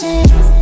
chances